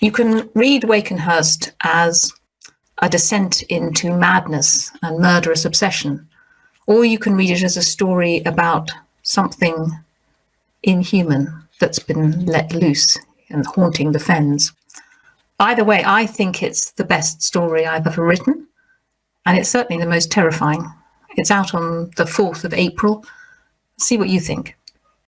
You can read Wakenhyrst as a descent into madness and murderous obsession, or you can read it as a story about something inhuman that's been let loose and haunting the fens. Either way, I think it's the best story I've ever written, and it's certainly the most terrifying. It's out on the 4th of April. See what you think.